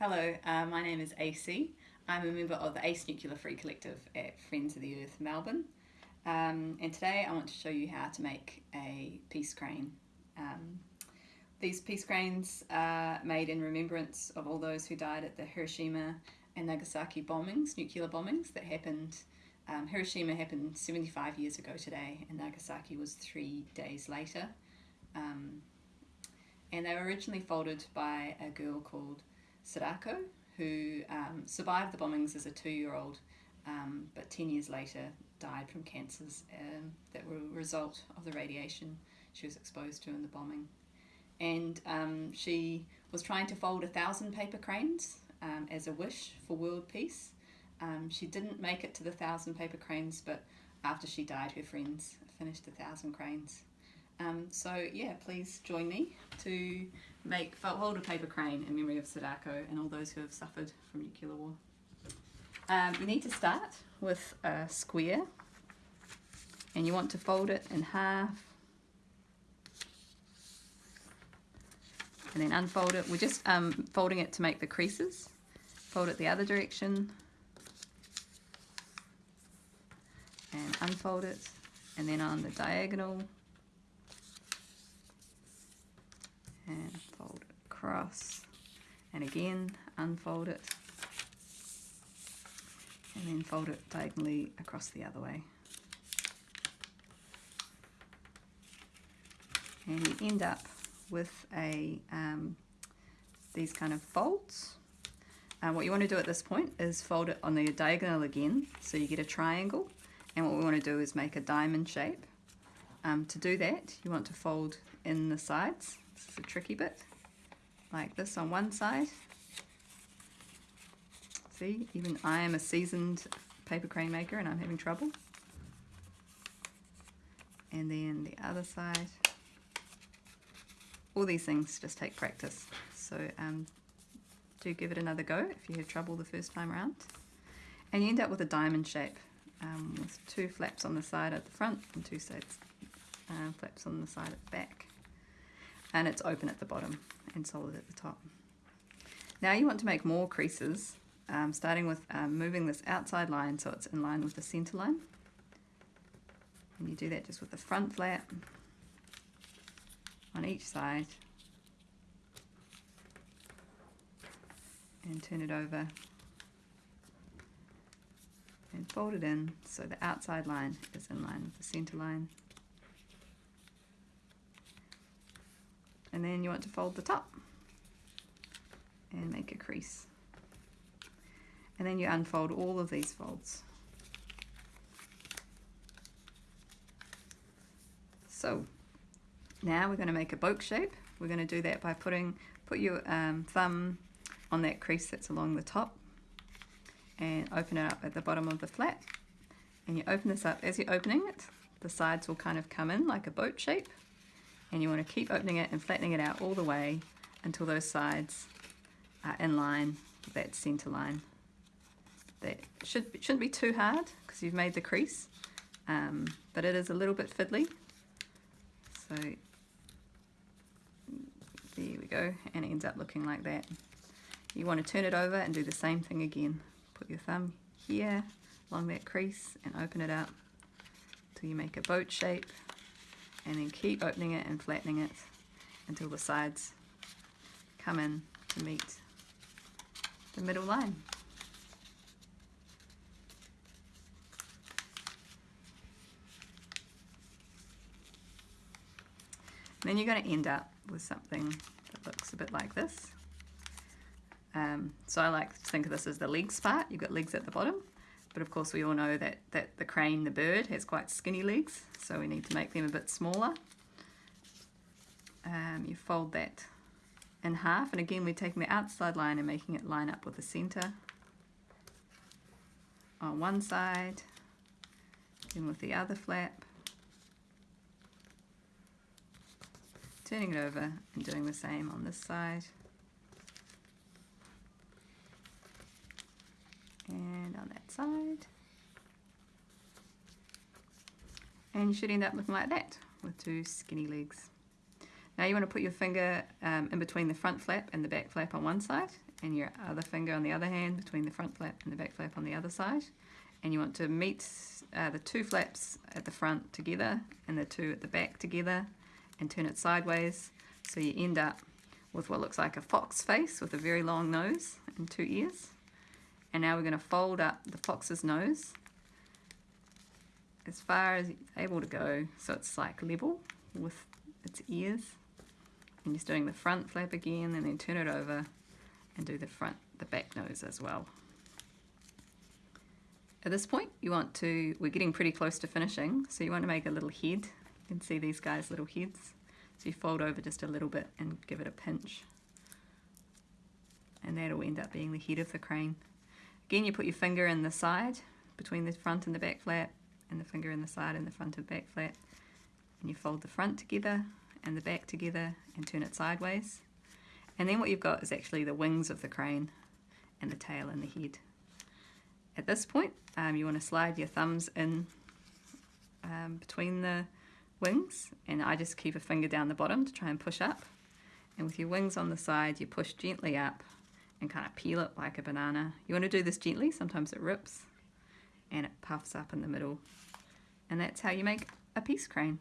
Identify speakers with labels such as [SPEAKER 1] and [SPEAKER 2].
[SPEAKER 1] Hello, uh, my name is AC. I'm a member of the ACE Nuclear Free Collective at Friends of the Earth Melbourne. Um, and today I want to show you how to make a peace crane. Um, these peace cranes are made in remembrance of all those who died at the Hiroshima and Nagasaki bombings, nuclear bombings that happened. Um, Hiroshima happened 75 years ago today and Nagasaki was three days later. Um, and they were originally folded by a girl called Sadako who um, survived the bombings as a two-year-old um, but 10 years later died from cancers um, that were a result of the radiation she was exposed to in the bombing. And um, she was trying to fold a thousand paper cranes um, as a wish for world peace. Um, she didn't make it to the thousand paper cranes, but after she died, her friends finished a thousand cranes. Um, so yeah, please join me to make fold a paper crane in memory of Sadako and all those who have suffered from nuclear war. Um, you need to start with a square and you want to fold it in half and then unfold it. We're just um, folding it to make the creases. Fold it the other direction and unfold it and then on the diagonal and fold it across and again unfold it and then fold it diagonally across the other way. And you end up with a um, these kind of folds. Uh, what you want to do at this point is fold it on the diagonal again so you get a triangle and what we want to do is make a diamond shape. Um, to do that you want to fold in the sides, this is a tricky bit, like this on one side See, even I am a seasoned paper crane maker and I'm having trouble. And then the other side. All these things just take practice. So um, do give it another go if you have trouble the first time around. And you end up with a diamond shape um, with two flaps on the side at the front and two sides, uh, flaps on the side at the back. And it's open at the bottom and solid at the top. Now you want to make more creases um, starting with um, moving this outside line so it's in line with the center line. And you do that just with the front flap on each side and turn it over and fold it in so the outside line is in line with the center line. And then you want to fold the top and make a crease and then you unfold all of these folds. So now we're going to make a boat shape. We're going to do that by putting put your um, thumb on that crease that's along the top and open it up at the bottom of the flat and you open this up as you're opening it the sides will kind of come in like a boat shape and you want to keep opening it and flattening it out all the way until those sides are in line with that center line that should, shouldn't be too hard because you've made the crease, um, but it is a little bit fiddly. So there we go, and it ends up looking like that. You want to turn it over and do the same thing again. Put your thumb here along that crease and open it up until you make a boat shape and then keep opening it and flattening it until the sides come in to meet the middle line. then you're going to end up with something that looks a bit like this. Um, so I like to think of this as the legs part. You've got legs at the bottom, but of course we all know that, that the crane, the bird, has quite skinny legs, so we need to make them a bit smaller. Um, you fold that in half, and again we're taking the outside line and making it line up with the center on one side, then with the other flap, turning it over and doing the same on this side. And on that side. And you should end up looking like that with two skinny legs. Now you want to put your finger um, in between the front flap and the back flap on one side and your other finger on the other hand between the front flap and the back flap on the other side. And you want to meet uh, the two flaps at the front together and the two at the back together and turn it sideways so you end up with what looks like a fox face with a very long nose and two ears. And now we're going to fold up the fox's nose as far as it's able to go. So it's like level with its ears. And just doing the front flap again and then turn it over and do the front the back nose as well. At this point you want to we're getting pretty close to finishing so you want to make a little head. You can see these guys little heads. So you fold over just a little bit and give it a pinch. And that'll end up being the head of the crane again you put your finger in the side between the front and the back flap and the finger in the side and the front and back flap and you fold the front together and the back together and turn it sideways. And then what you've got is actually the wings of the crane and the tail and the head. At this point, um, you want to slide your thumbs in um, between the wings and I just keep a finger down the bottom to try and push up. And with your wings on the side, you push gently up and kind of peel it like a banana. You want to do this gently, sometimes it rips and it puffs up in the middle. And that's how you make a peace crane.